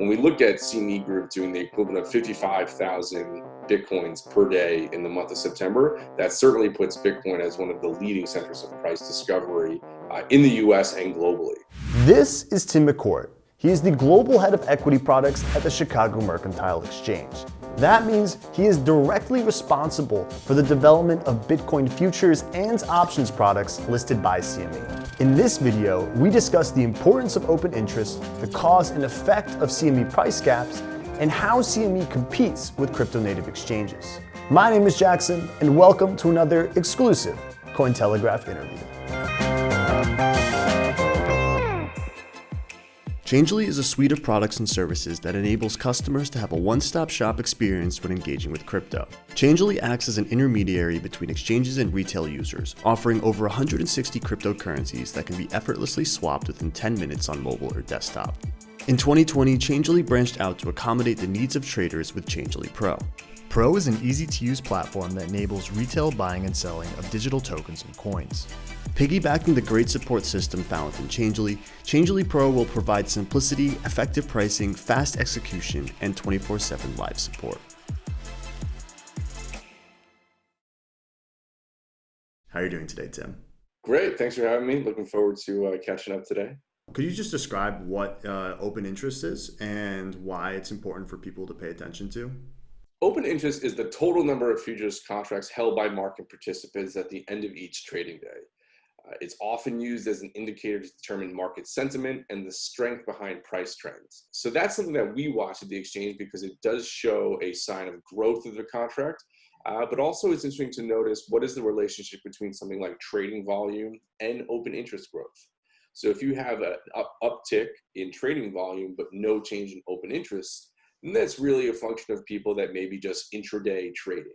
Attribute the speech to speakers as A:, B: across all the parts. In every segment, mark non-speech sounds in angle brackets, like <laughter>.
A: When we look at CME Group doing the equivalent of 55,000 Bitcoins per day in the month of September, that certainly puts Bitcoin as one of the leading centers of price discovery uh, in the US and globally.
B: This is Tim McCourt. He is the global head of equity products at the Chicago Mercantile Exchange. That means he is directly responsible for the development of Bitcoin futures and options products listed by CME. In this video, we discuss the importance of open interest, the cause and effect of CME price gaps, and how CME competes with crypto native exchanges. My name is Jackson, and welcome to another exclusive Cointelegraph interview. Changelly is a suite of products and services that enables customers to have a one-stop shop experience when engaging with crypto. Changelly acts as an intermediary between exchanges and retail users, offering over 160 cryptocurrencies that can be effortlessly swapped within 10 minutes on mobile or desktop. In 2020, Changelly branched out to accommodate the needs of traders with Changelly Pro. Pro is an easy-to-use platform that enables retail buying and selling of digital tokens and coins. Piggybacking the great support system found within Changelly, Changelly Pro will provide simplicity, effective pricing, fast execution, and 24-7 live support. How are you doing today, Tim?
A: Great. Thanks for having me. Looking forward to uh, catching up today.
B: Could you just describe what uh, open interest is and why it's important for people to pay attention to?
A: Open interest is the total number of futures contracts held by market participants at the end of each trading day. Uh, it's often used as an indicator to determine market sentiment and the strength behind price trends. So that's something that we watch at the exchange because it does show a sign of growth of the contract. Uh, but also it's interesting to notice what is the relationship between something like trading volume and open interest growth. So if you have an up uptick in trading volume, but no change in open interest, then that's really a function of people that maybe just intraday trading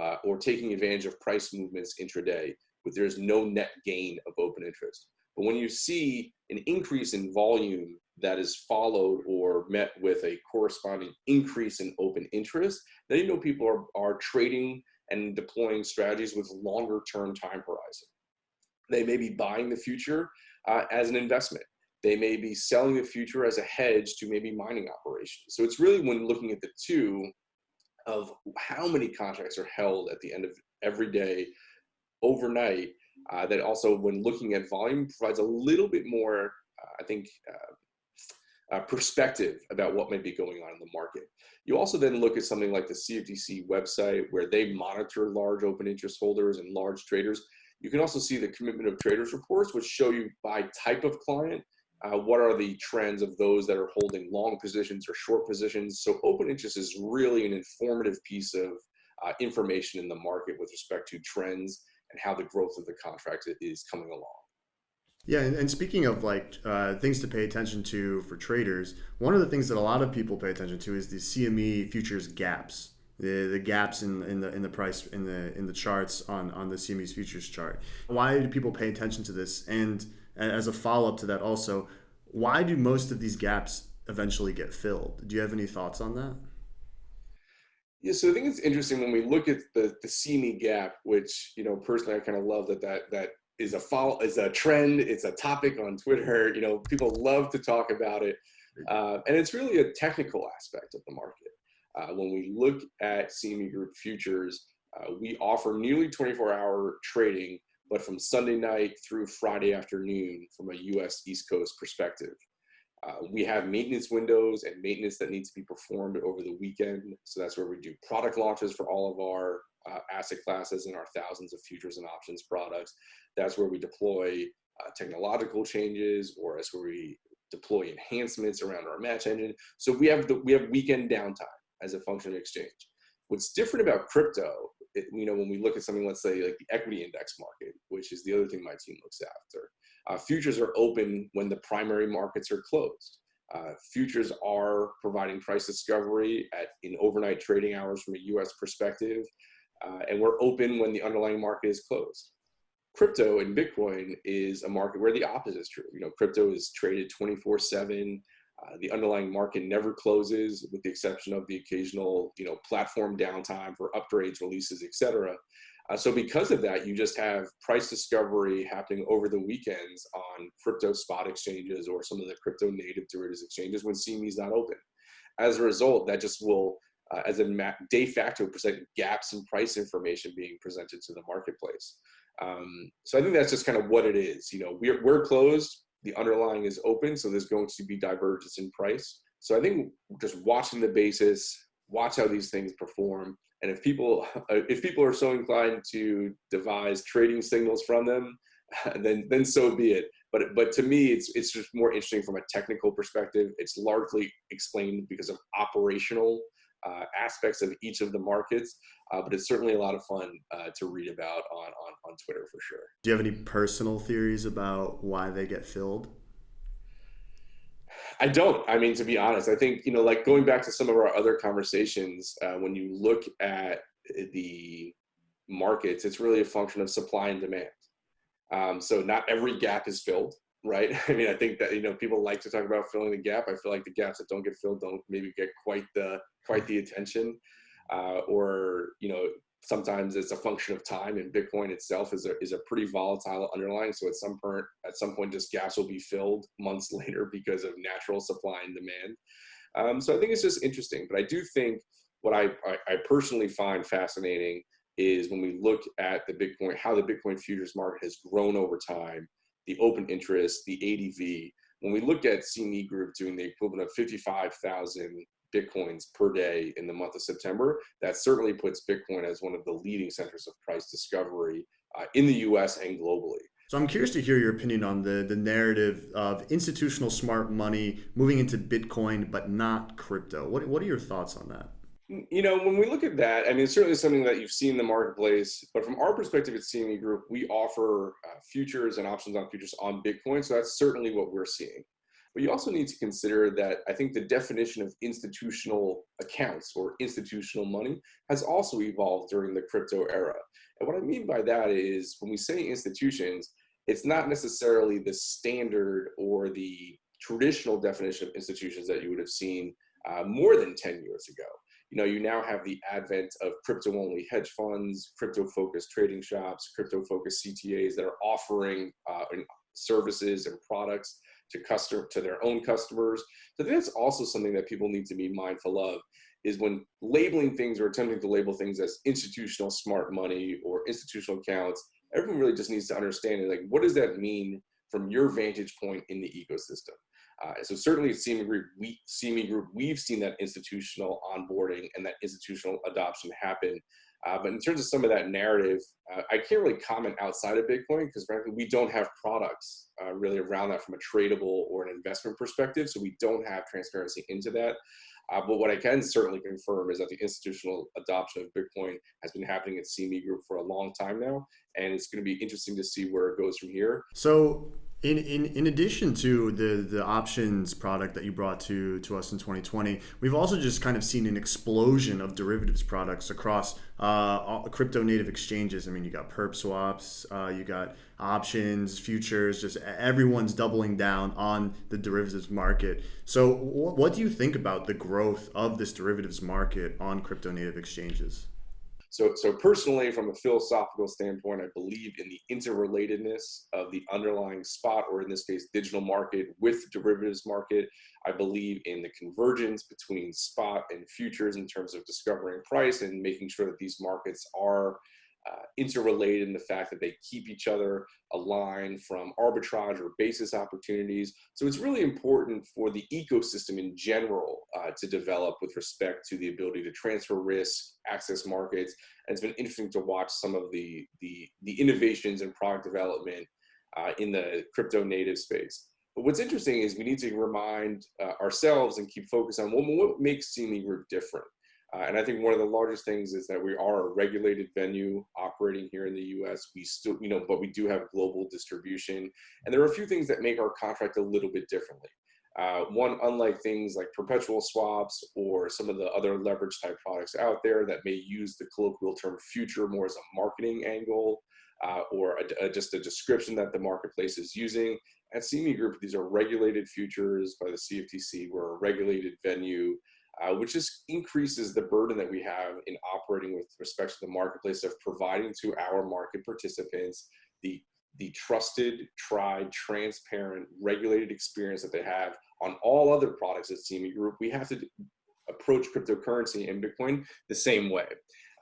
A: uh, or taking advantage of price movements intraday but there's no net gain of open interest. But when you see an increase in volume that is followed or met with a corresponding increase in open interest, then you know people are, are trading and deploying strategies with longer term time horizon. They may be buying the future uh, as an investment. They may be selling the future as a hedge to maybe mining operations. So it's really when looking at the two of how many contracts are held at the end of every day overnight uh, that also when looking at volume provides a little bit more, uh, I think, uh, uh perspective about what may be going on in the market. You also then look at something like the CFTC website where they monitor large open interest holders and large traders. You can also see the commitment of traders reports, which show you by type of client, uh, what are the trends of those that are holding long positions or short positions. So open interest is really an informative piece of uh, information in the market with respect to trends and how the growth of the contract is coming along.
B: Yeah, and, and speaking of like uh, things to pay attention to for traders, one of the things that a lot of people pay attention to is the CME futures gaps, the, the gaps in, in the in the price in the in the charts on on the CME's futures chart. Why do people pay attention to this? And as a follow up to that, also, why do most of these gaps eventually get filled? Do you have any thoughts on that?
A: Yeah, so I think it's interesting when we look at the the CME gap, which you know personally I kind of love that that that is a follow is a trend. It's a topic on Twitter. You know, people love to talk about it, uh, and it's really a technical aspect of the market. Uh, when we look at CME Group futures, uh, we offer nearly 24-hour trading, but from Sunday night through Friday afternoon from a U.S. East Coast perspective. Uh, we have maintenance windows and maintenance that needs to be performed over the weekend. So that's where we do product launches for all of our uh, asset classes and our thousands of futures and options products. That's where we deploy uh, technological changes or that's where we deploy enhancements around our match engine. So we have the, we have weekend downtime as a function of exchange. What's different about crypto, you know, when we look at something, let's say like the equity index market, which is the other thing my team looks after, uh, futures are open when the primary markets are closed. Uh, futures are providing price discovery at in overnight trading hours from a U.S. perspective, uh, and we're open when the underlying market is closed. Crypto and Bitcoin is a market where the opposite is true. You know, crypto is traded 24/7. Uh, the underlying market never closes, with the exception of the occasional, you know, platform downtime for upgrades, releases, etc. Uh, so because of that, you just have price discovery happening over the weekends on crypto spot exchanges or some of the crypto native derivatives exchanges when CME is not open. as a result, that just will, uh, as a de facto, present gaps in price information being presented to the marketplace. Um, so I think that's just kind of what it is. You know, we're, we're closed, the underlying is open, so there's going to be divergence in price. So I think just watching the basis, watch how these things perform, and if people <laughs> if people are so inclined to devise trading signals from them, <laughs> then then so be it. But but to me, it's it's just more interesting from a technical perspective. It's largely explained because of operational uh, aspects of each of the markets. Uh, but it's certainly a lot of fun uh, to read about on, on on Twitter for sure.
B: Do you have any personal theories about why they get filled?
A: I don't. I mean, to be honest, I think you know, like going back to some of our other conversations, uh, when you look at the markets, it's really a function of supply and demand. Um, so not every gap is filled, right? <laughs> I mean, I think that you know people like to talk about filling the gap. I feel like the gaps that don't get filled don't maybe get quite the quite the attention, uh, or you know sometimes it's a function of time and bitcoin itself is a, is a pretty volatile underlying so at some point at some point this gas will be filled months <laughs> later because of natural supply and demand um, so i think it's just interesting but i do think what I, I, I personally find fascinating is when we look at the bitcoin how the bitcoin futures market has grown over time the open interest the adv when we look at CME Group doing the equivalent of 55,000 bitcoins per day in the month of September, that certainly puts Bitcoin as one of the leading centers of price discovery uh, in the US and globally.
B: So I'm curious to hear your opinion on the, the narrative of institutional smart money moving into Bitcoin, but not crypto. What, what are your thoughts on that?
A: You know, when we look at that, I mean, it's certainly something that you've seen in the marketplace, but from our perspective at CME Group, we offer uh, futures and options on futures on Bitcoin. So that's certainly what we're seeing. But you also need to consider that I think the definition of institutional accounts or institutional money has also evolved during the crypto era. And what I mean by that is when we say institutions, it's not necessarily the standard or the traditional definition of institutions that you would have seen uh, more than 10 years ago. You know, you now have the advent of crypto only hedge funds, crypto focused trading shops, crypto focused CTAs that are offering uh, services and products to customer to their own customers. So that's also something that people need to be mindful of is when labeling things or attempting to label things as institutional smart money or institutional accounts, everyone really just needs to understand like what does that mean from your vantage point in the ecosystem. Uh, so certainly at CME Group, we, CME Group, we've seen that institutional onboarding and that institutional adoption happen uh, but in terms of some of that narrative, uh, I can't really comment outside of Bitcoin because frankly, we don't have products uh, really around that from a tradable or an investment perspective. So we don't have transparency into that. Uh, but what I can certainly confirm is that the institutional adoption of Bitcoin has been happening at CME Group for a long time now. And it's going to be interesting to see where it goes from here.
B: So in, in, in addition to the, the options product that you brought to, to us in 2020, we've also just kind of seen an explosion of derivatives products across uh, crypto native exchanges. I mean, you got perp swaps, uh, you got options, futures, just everyone's doubling down on the derivatives market. So, what do you think about the growth of this derivatives market on crypto native exchanges?
A: So, so personally, from a philosophical standpoint, I believe in the interrelatedness of the underlying spot, or in this case, digital market with derivatives market. I believe in the convergence between spot and futures in terms of discovering price and making sure that these markets are uh, interrelated in the fact that they keep each other aligned from arbitrage or basis opportunities. So it's really important for the ecosystem in general uh, to develop with respect to the ability to transfer risk, access markets. And it's been interesting to watch some of the, the, the innovations and product development uh, in the crypto native space. But what's interesting is we need to remind uh, ourselves and keep focused on what, what makes CME Group different. Uh, and I think one of the largest things is that we are a regulated venue operating here in the U.S. We still, you know, but we do have global distribution, and there are a few things that make our contract a little bit differently. Uh, one, unlike things like perpetual swaps or some of the other leverage type products out there that may use the colloquial term future more as a marketing angle uh, or a, a, just a description that the marketplace is using. At CME Group, these are regulated futures by the CFTC. We're a regulated venue uh, which just increases the burden that we have in operating with respect to the marketplace of providing to our market participants the the trusted, tried, transparent, regulated experience that they have on all other products at CME Group. We have to approach cryptocurrency and Bitcoin the same way.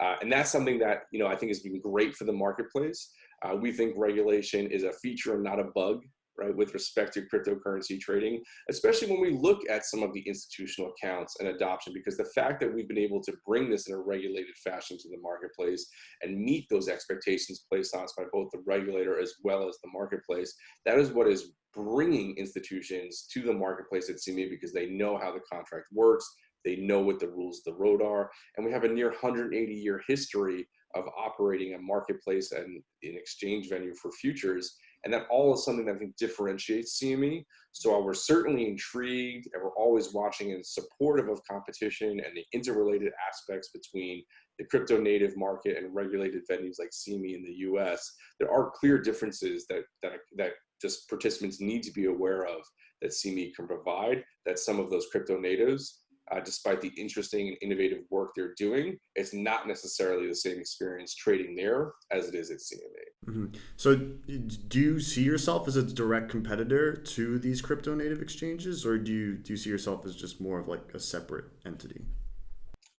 A: Uh, and that's something that you know I think has been great for the marketplace. Uh, we think regulation is a feature and not a bug right, with respect to cryptocurrency trading, especially when we look at some of the institutional accounts and adoption, because the fact that we've been able to bring this in a regulated fashion to the marketplace and meet those expectations placed on us by both the regulator as well as the marketplace, that is what is bringing institutions to the marketplace at CME because they know how the contract works, they know what the rules of the road are, and we have a near 180 year history of operating a marketplace and an exchange venue for futures and that all is something that I think differentiates CME. So while we're certainly intrigued and we're always watching and supportive of competition and the interrelated aspects between the crypto native market and regulated venues like CME in the US, there are clear differences that, that, that just participants need to be aware of that CME can provide that some of those crypto natives uh, despite the interesting and innovative work they're doing, it's not necessarily the same experience trading there as it is at CME.
B: Mm-hmm. So, do you see yourself as a direct competitor to these crypto native exchanges, or do you do you see yourself as just more of like a separate entity?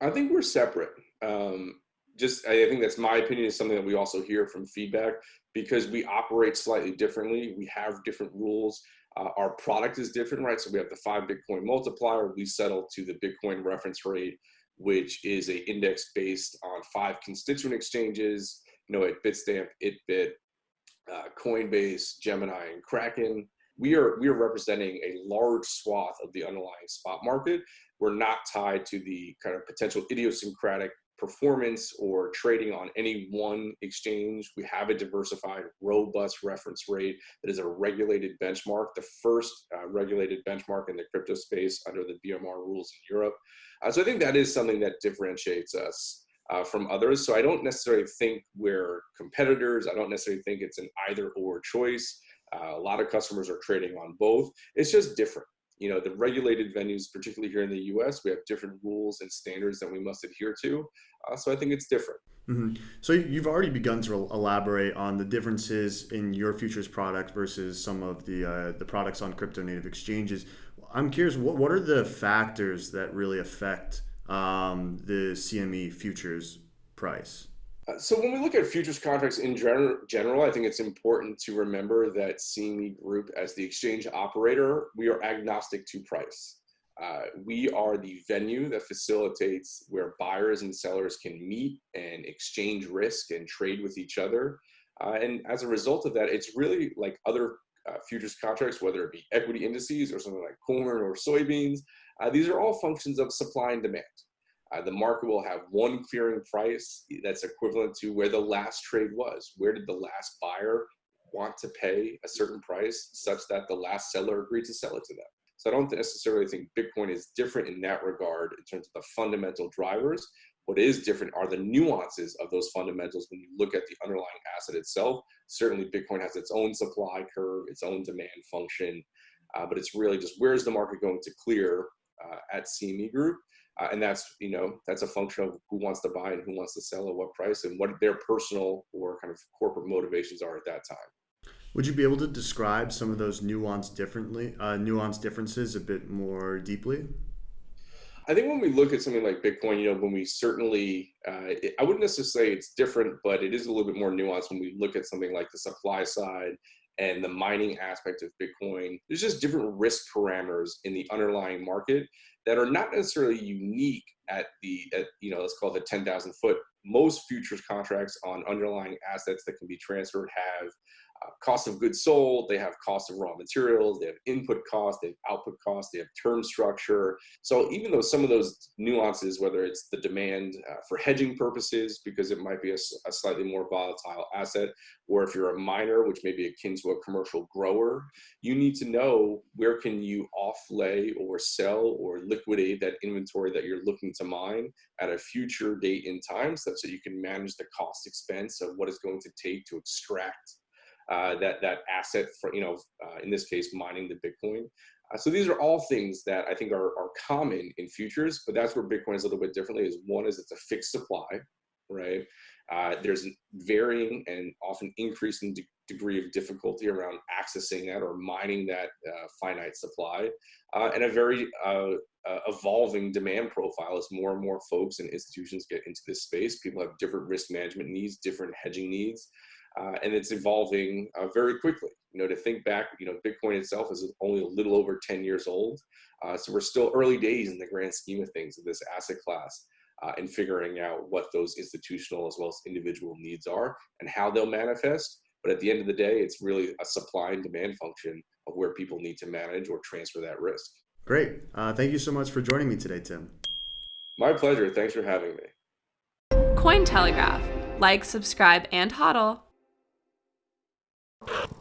A: I think we're separate. Um, just I think that's my opinion. Is something that we also hear from feedback because we operate slightly differently. We have different rules. Uh, our product is different, right? So we have the five Bitcoin multiplier. We settle to the Bitcoin reference rate, which is a index based on five constituent exchanges, you know, at Bitstamp, ItBit, uh, Coinbase, Gemini, and Kraken. We are, we are representing a large swath of the underlying spot market. We're not tied to the kind of potential idiosyncratic performance or trading on any one exchange. We have a diversified, robust reference rate that is a regulated benchmark, the first uh, regulated benchmark in the crypto space under the BMR rules in Europe. Uh, so I think that is something that differentiates us uh, from others. So I don't necessarily think we're competitors. I don't necessarily think it's an either or choice. Uh, a lot of customers are trading on both. It's just different you know, the regulated venues, particularly here in the US, we have different rules and standards that we must adhere to. Uh, so I think it's different.
B: Mm-hmm. So you've already begun to elaborate on the differences in your futures product versus some of the uh, the products on crypto native exchanges. I'm curious, what, what are the factors that really affect um, the CME futures price?
A: So when we look at futures contracts in general, general, I think it's important to remember that CME Group, as the exchange operator, we are agnostic to price. Uh, we are the venue that facilitates where buyers and sellers can meet and exchange risk and trade with each other. Uh, and as a result of that, it's really like other uh, futures contracts, whether it be equity indices or something like corn or soybeans. Uh, these are all functions of supply and demand. Uh, the market will have one clearing price that's equivalent to where the last trade was. Where did the last buyer want to pay a certain price such that the last seller agreed to sell it to them? So I don't necessarily think Bitcoin is different in that regard in terms of the fundamental drivers. What is different are the nuances of those fundamentals when you look at the underlying asset itself. Certainly, Bitcoin has its own supply curve, its own demand function, uh, but it's really just where is the market going to clear uh, at CME Group uh, and that's you know that's a function of who wants to buy and who wants to sell at what price and what their personal or kind of corporate motivations are at that time.
B: Would you be able to describe some of those nuanced differently uh, nuanced differences a bit more deeply?
A: I think when we look at something like Bitcoin, you know, when we certainly, uh, it, I wouldn't necessarily say it's different, but it is a little bit more nuanced when we look at something like the supply side and the mining aspect of Bitcoin. There's just different risk parameters in the underlying market that are not necessarily unique at the, at, you know, let's call it the 10,000 foot. Most futures contracts on underlying assets that can be transferred have uh, cost of goods sold, they have cost of raw materials, they have input cost, they have output cost, they have term structure. So even though some of those nuances, whether it's the demand uh, for hedging purposes, because it might be a, a, slightly more volatile asset, or if you're a miner, which may be akin to a commercial grower, you need to know where can you offlay or sell or liquidate that inventory that you're looking to mine at a future date in time such that you can manage the cost expense of what it's going to take to extract uh, that that asset for you know uh, in this case mining the Bitcoin. Uh, so these are all things that I think are, are common in futures, but that's where Bitcoin is a little bit differently. Is one is it's a fixed supply, right? Uh, there's varying and often increasing de degree of difficulty around accessing that or mining that uh, finite supply, uh, and a very uh, uh, evolving demand profile as more and more folks and institutions get into this space. People have different risk management needs, different hedging needs, uh, and it's evolving very quickly. You know, to think back, you know, Bitcoin itself is only a little over 10 years old, so we're still early days in the grand scheme of things of this asset class uh, and figuring out what those institutional as well as individual needs are and how they'll manifest. But at the end of the day, it's really a supply and demand function of where people need to manage or transfer that risk.
B: Great. Uh, thank you so much for joining me today, Tim.
A: My pleasure. Thanks for having me.
C: Cointelegraph. Like, subscribe, and hodl you